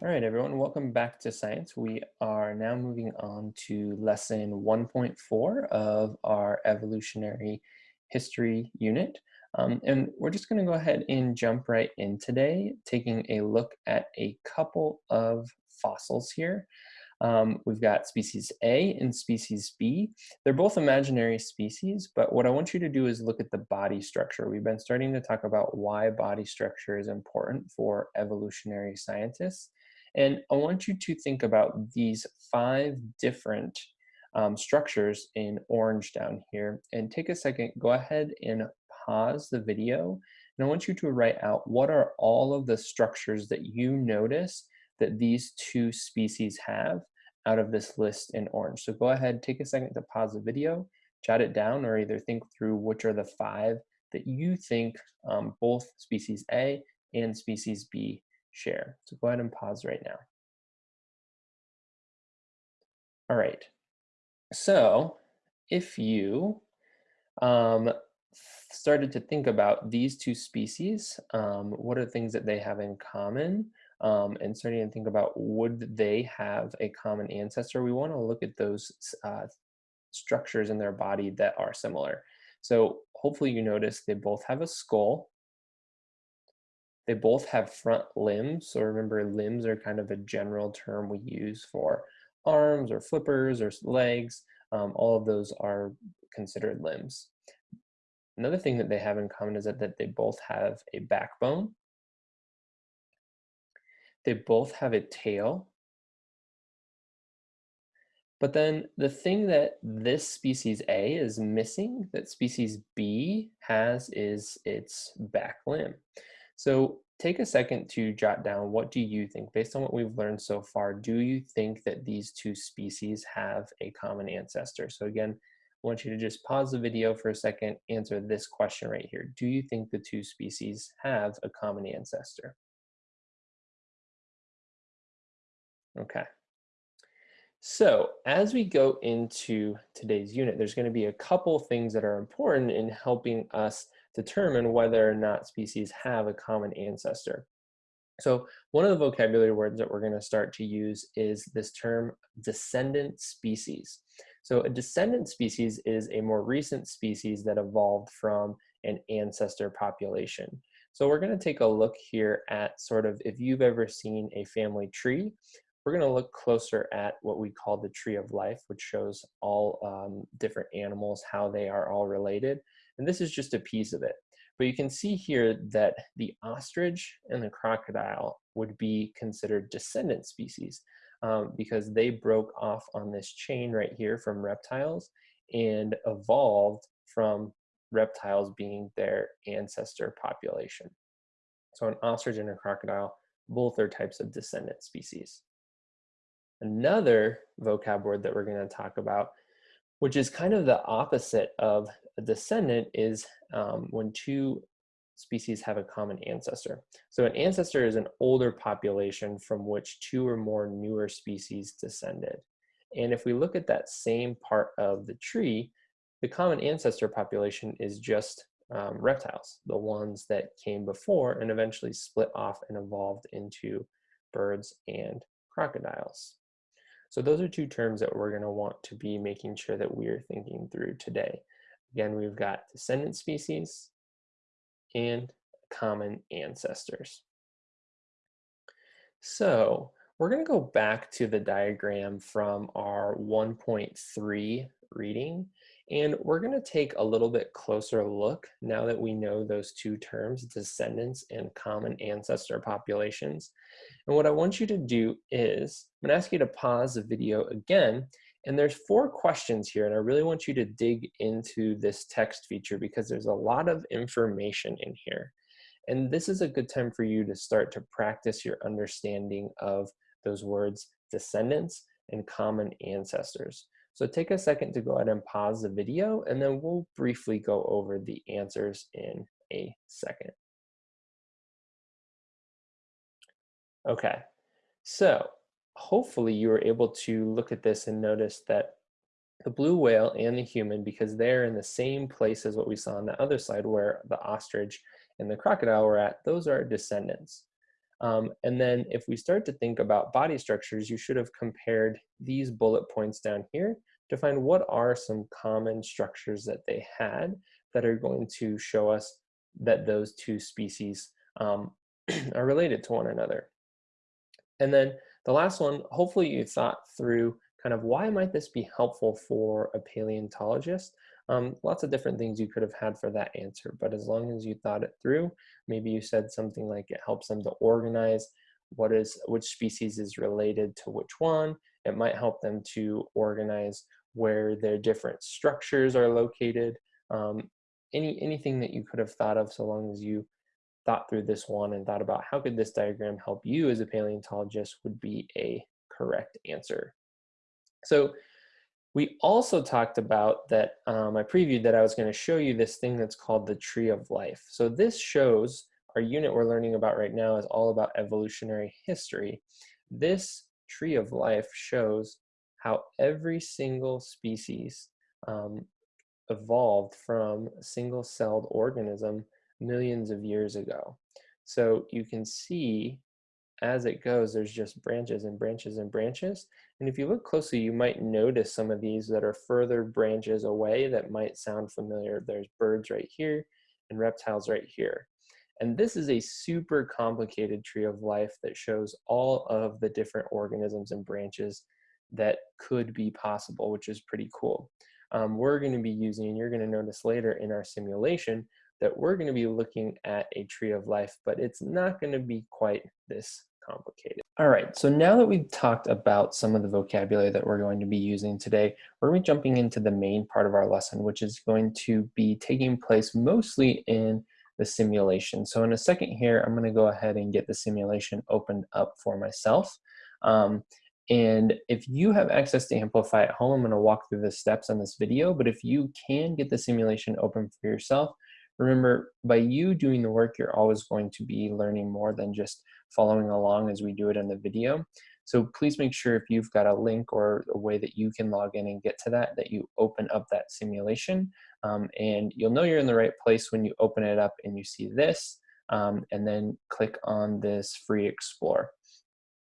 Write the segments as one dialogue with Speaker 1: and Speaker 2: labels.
Speaker 1: All right, everyone, welcome back to science. We are now moving on to lesson 1.4 of our evolutionary history unit. Um, and we're just going to go ahead and jump right in today, taking a look at a couple of fossils here. Um, we've got species A and species B. They're both imaginary species, but what I want you to do is look at the body structure. We've been starting to talk about why body structure is important for evolutionary scientists. And I want you to think about these five different um, structures in orange down here and take a second, go ahead and pause the video. And I want you to write out what are all of the structures that you notice that these two species have out of this list in orange. So go ahead, take a second to pause the video, jot it down, or either think through which are the five that you think um, both species A and species B share. So go ahead and pause right now. All right. So if you um, started to think about these two species, um, what are the things that they have in common? Um, and starting to think about would they have a common ancestor, we want to look at those uh, structures in their body that are similar. So hopefully you notice they both have a skull they both have front limbs. So remember limbs are kind of a general term we use for arms or flippers or legs. Um, all of those are considered limbs. Another thing that they have in common is that, that they both have a backbone. They both have a tail. But then the thing that this species A is missing that species B has is its back limb. So take a second to jot down what do you think, based on what we've learned so far, do you think that these two species have a common ancestor? So again, I want you to just pause the video for a second, answer this question right here. Do you think the two species have a common ancestor? Okay. So as we go into today's unit, there's going to be a couple things that are important in helping us determine whether or not species have a common ancestor. So one of the vocabulary words that we're going to start to use is this term descendant species. So a descendant species is a more recent species that evolved from an ancestor population. So we're going to take a look here at sort of if you've ever seen a family tree, we're going to look closer at what we call the tree of life, which shows all um, different animals, how they are all related. And this is just a piece of it. But you can see here that the ostrich and the crocodile would be considered descendant species um, because they broke off on this chain right here from reptiles and evolved from reptiles being their ancestor population. So an ostrich and a crocodile, both are types of descendant species. Another vocab word that we're going to talk about which is kind of the opposite of a descendant is um, when two species have a common ancestor. So an ancestor is an older population from which two or more newer species descended. And if we look at that same part of the tree, the common ancestor population is just um, reptiles, the ones that came before and eventually split off and evolved into birds and crocodiles. So those are two terms that we're going to want to be making sure that we are thinking through today. Again, we've got descendant species and common ancestors. So we're going to go back to the diagram from our 1.3 reading and we're going to take a little bit closer look now that we know those two terms, descendants and common ancestor populations. And what I want you to do is, I'm going to ask you to pause the video again. And there's four questions here, and I really want you to dig into this text feature because there's a lot of information in here. And this is a good time for you to start to practice your understanding of those words, descendants and common ancestors. So take a second to go ahead and pause the video and then we'll briefly go over the answers in a second. Okay, so hopefully you were able to look at this and notice that the blue whale and the human, because they're in the same place as what we saw on the other side where the ostrich and the crocodile were at, those are descendants. Um, and then if we start to think about body structures, you should have compared these bullet points down here to find what are some common structures that they had that are going to show us that those two species um, are related to one another. And then the last one, hopefully you thought through kind of why might this be helpful for a paleontologist? Um, lots of different things you could have had for that answer, but as long as you thought it through, maybe you said something like it helps them to organize what is which species is related to which one. It might help them to organize where their different structures are located. Um, any anything that you could have thought of, so long as you thought through this one and thought about how could this diagram help you as a paleontologist would be a correct answer. So we also talked about that, um, I previewed that I was gonna show you this thing that's called the tree of life. So this shows, our unit we're learning about right now is all about evolutionary history. This tree of life shows how every single species um, evolved from a single-celled organism millions of years ago. So you can see as it goes, there's just branches and branches and branches. And if you look closely, you might notice some of these that are further branches away that might sound familiar. There's birds right here and reptiles right here. And this is a super complicated tree of life that shows all of the different organisms and branches that could be possible, which is pretty cool. Um, we're going to be using, and you're going to notice later in our simulation, that we're going to be looking at a tree of life, but it's not going to be quite this complicated. All right, so now that we've talked about some of the vocabulary that we're going to be using today, we're going to be jumping into the main part of our lesson, which is going to be taking place mostly in the simulation. So in a second here, I'm going to go ahead and get the simulation opened up for myself. Um, and if you have access to Amplify at home, I'm going to walk through the steps on this video, but if you can get the simulation open for yourself, Remember, by you doing the work, you're always going to be learning more than just following along as we do it in the video. So please make sure if you've got a link or a way that you can log in and get to that, that you open up that simulation. Um, and you'll know you're in the right place when you open it up and you see this, um, and then click on this free explore.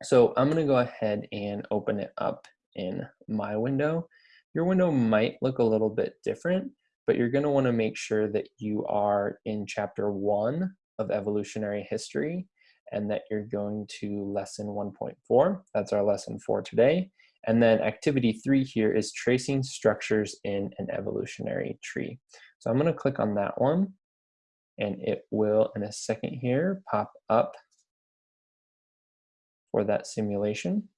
Speaker 1: So I'm gonna go ahead and open it up in my window. Your window might look a little bit different but you're going to want to make sure that you are in chapter one of evolutionary history and that you're going to lesson 1.4. That's our lesson for today. And then activity three here is tracing structures in an evolutionary tree. So I'm going to click on that one and it will in a second here pop up for that simulation.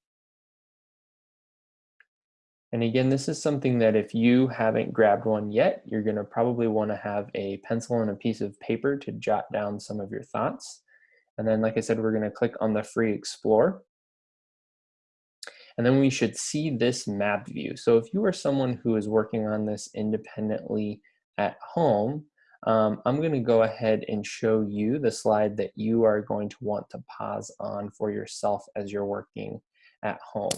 Speaker 1: And again, this is something that if you haven't grabbed one yet, you're gonna probably wanna have a pencil and a piece of paper to jot down some of your thoughts. And then, like I said, we're gonna click on the free explore. And then we should see this map view. So if you are someone who is working on this independently at home, um, I'm going to go ahead and show you the slide that you are going to want to pause on for yourself as you're working at home.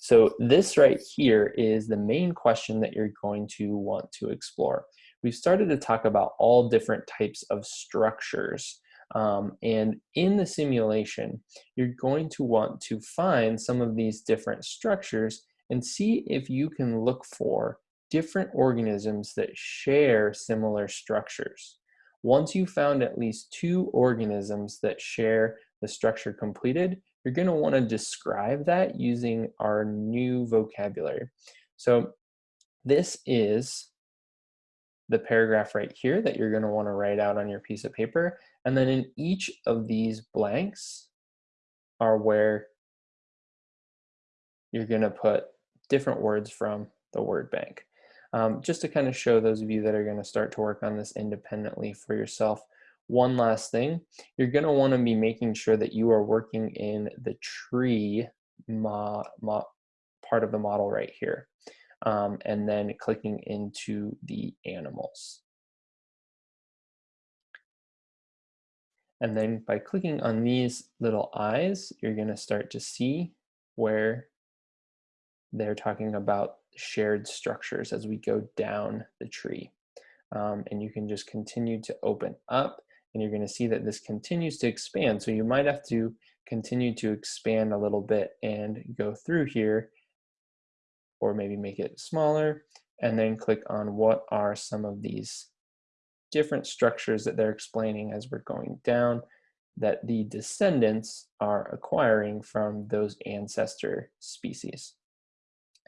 Speaker 1: So this right here is the main question that you're going to want to explore. We've started to talk about all different types of structures. Um, and in the simulation, you're going to want to find some of these different structures and see if you can look for different organisms that share similar structures. Once you found at least two organisms that share the structure completed, you're going to want to describe that using our new vocabulary. So this is the paragraph right here that you're going to want to write out on your piece of paper. And then in each of these blanks are where you're going to put different words from the word bank. Um, just to kind of show those of you that are going to start to work on this independently for yourself, one last thing, you're going to want to be making sure that you are working in the tree mo mo part of the model right here. Um, and then clicking into the animals. And then by clicking on these little eyes, you're going to start to see where they're talking about shared structures as we go down the tree. Um, and you can just continue to open up and you're going to see that this continues to expand. So you might have to continue to expand a little bit and go through here, or maybe make it smaller, and then click on what are some of these different structures that they're explaining as we're going down that the descendants are acquiring from those ancestor species.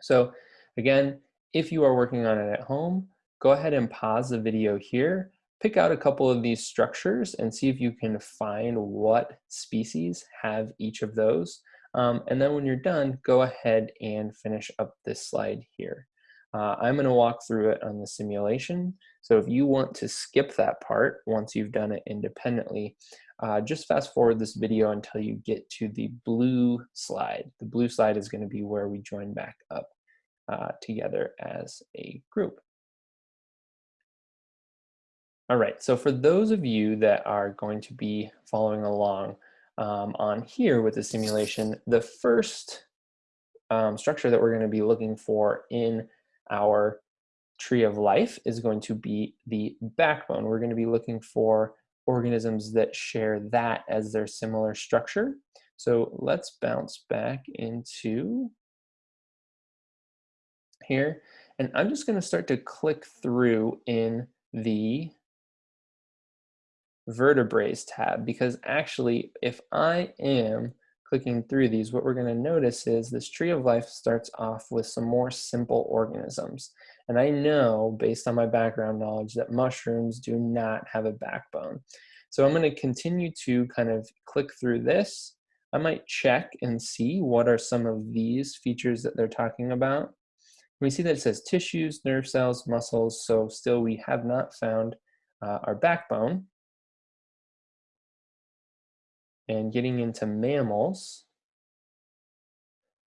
Speaker 1: So again, if you are working on it at home, go ahead and pause the video here, pick out a couple of these structures and see if you can find what species have each of those. Um, and then when you're done, go ahead and finish up this slide here. Uh, I'm going to walk through it on the simulation. So if you want to skip that part once you've done it independently, uh, just fast forward this video until you get to the blue slide. The blue slide is going to be where we join back up uh, together as a group. All right, so for those of you that are going to be following along um, on here with the simulation, the first um, structure that we're going to be looking for in our tree of life is going to be the backbone. We're going to be looking for organisms that share that as their similar structure. So let's bounce back into here. And I'm just going to start to click through in the vertebrae tab because actually if I am clicking through these, what we're going to notice is this tree of life starts off with some more simple organisms. And I know, based on my background knowledge, that mushrooms do not have a backbone. So I'm going to continue to kind of click through this. I might check and see what are some of these features that they're talking about. We see that it says tissues, nerve cells, muscles, so still we have not found uh, our backbone and getting into mammals.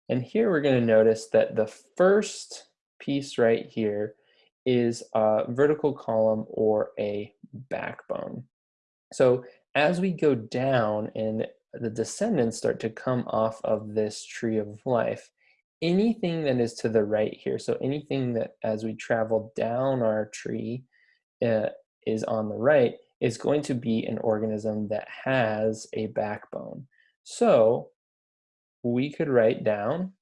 Speaker 1: And here we're going to notice that the first piece right here is a vertebral column or a backbone. So as we go down and the descendants start to come off of this tree of life, anything that is to the right here, so anything that as we travel down our tree uh, is on the right, is going to be an organism that has a backbone. So we could write down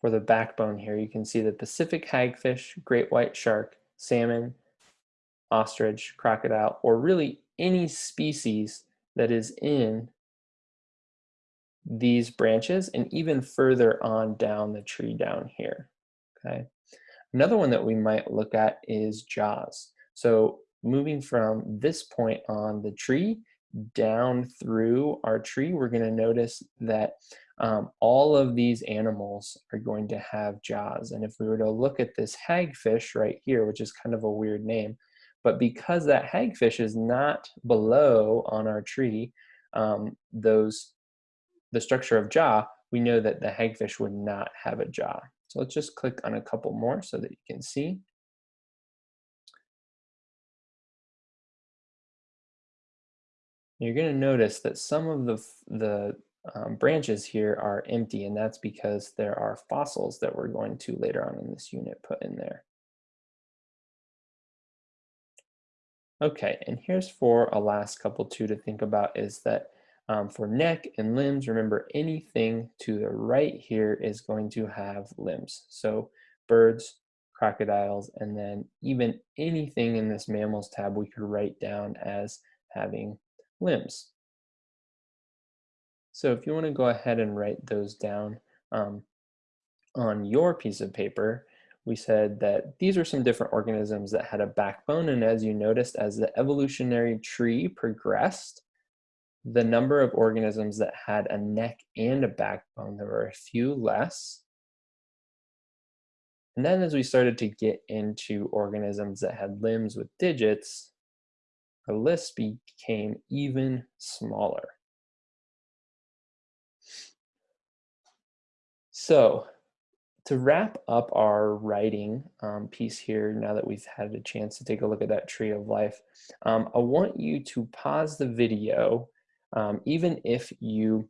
Speaker 1: for the backbone here, you can see the Pacific hagfish, great white shark, salmon, ostrich, crocodile, or really any species that is in these branches and even further on down the tree down here, okay? Another one that we might look at is jaws. So moving from this point on the tree down through our tree, we're gonna notice that um, all of these animals are going to have jaws. And if we were to look at this hagfish right here, which is kind of a weird name, but because that hagfish is not below on our tree, um, those the structure of jaw, we know that the hagfish would not have a jaw. So let's just click on a couple more so that you can see. You're going to notice that some of the, the um, branches here are empty, and that's because there are fossils that we're going to later on in this unit put in there. Okay, and here's for a last couple too to think about is that um, for neck and limbs, remember anything to the right here is going to have limbs. So birds, crocodiles, and then even anything in this mammals tab we could write down as having limbs. So if you want to go ahead and write those down um, on your piece of paper, we said that these are some different organisms that had a backbone. And as you noticed, as the evolutionary tree progressed, the number of organisms that had a neck and a backbone, there were a few less. And then as we started to get into organisms that had limbs with digits, our list became even smaller. So to wrap up our writing um, piece here, now that we've had a chance to take a look at that tree of life, um, I want you to pause the video um, even if you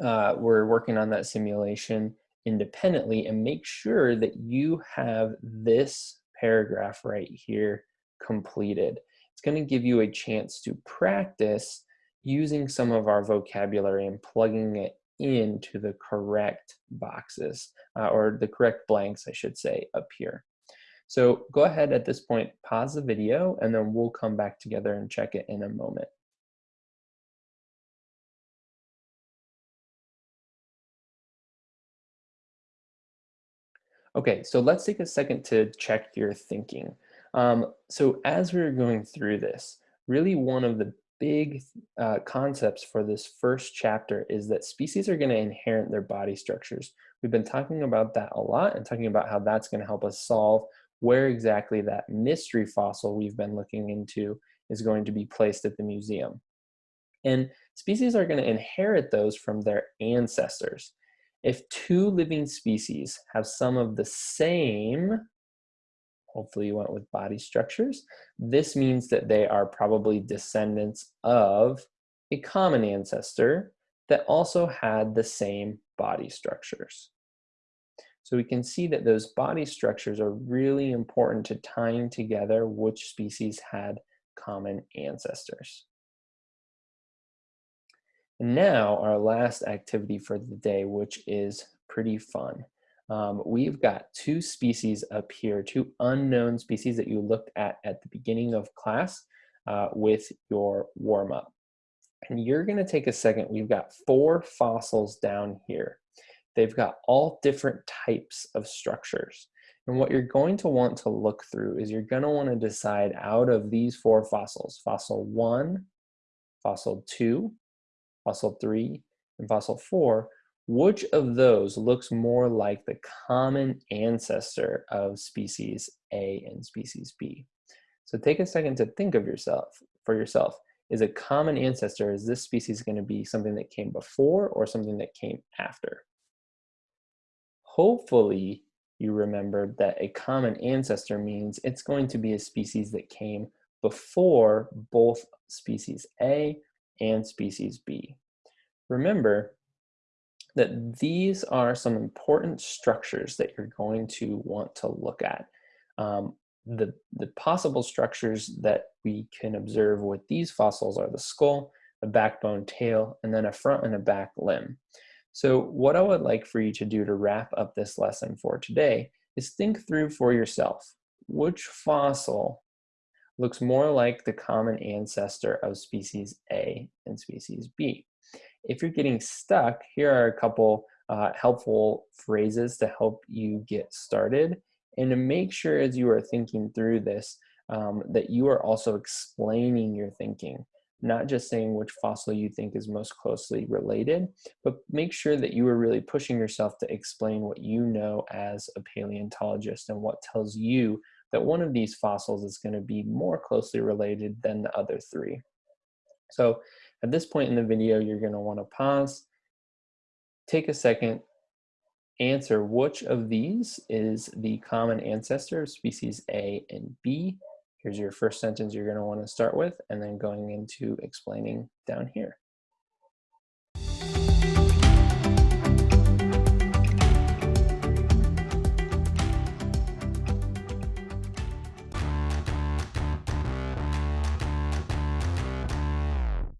Speaker 1: uh, were working on that simulation independently and make sure that you have this paragraph right here completed. It's going to give you a chance to practice using some of our vocabulary and plugging it into the correct boxes, uh, or the correct blanks, I should say, up here. So go ahead at this point, pause the video, and then we'll come back together and check it in a moment. Okay, so let's take a second to check your thinking. Um, so as we are going through this, really one of the big uh, concepts for this first chapter is that species are going to inherit their body structures. We've been talking about that a lot and talking about how that's going to help us solve where exactly that mystery fossil we've been looking into is going to be placed at the museum. And species are going to inherit those from their ancestors. If two living species have some of the same, hopefully you went with body structures, this means that they are probably descendants of a common ancestor that also had the same body structures. So we can see that those body structures are really important to tying together which species had common ancestors. And now our last activity for the day, which is pretty fun. Um, we've got two species up here, two unknown species that you looked at at the beginning of class uh, with your warm-up. And you're gonna take a second, we've got four fossils down here. They've got all different types of structures. And what you're going to want to look through is you're gonna wanna decide out of these four fossils, fossil one, fossil two, fossil 3, and fossil 4, which of those looks more like the common ancestor of species A and species B? So take a second to think of yourself for yourself. Is a common ancestor, is this species going to be something that came before or something that came after? Hopefully you remembered that a common ancestor means it's going to be a species that came before both species A and species B. Remember that these are some important structures that you're going to want to look at. Um, the, the possible structures that we can observe with these fossils are the skull, the backbone tail, and then a front and a back limb. So what I would like for you to do to wrap up this lesson for today is think through for yourself, which fossil looks more like the common ancestor of species A and species B. If you're getting stuck, here are a couple uh, helpful phrases to help you get started and to make sure as you are thinking through this um, that you are also explaining your thinking not just saying which fossil you think is most closely related, but make sure that you are really pushing yourself to explain what you know as a paleontologist and what tells you that one of these fossils is going to be more closely related than the other three. So at this point in the video, you're going to want to pause, take a second, answer which of these is the common ancestor of species A and B. Here's your first sentence you're going to want to start with, and then going into explaining down here.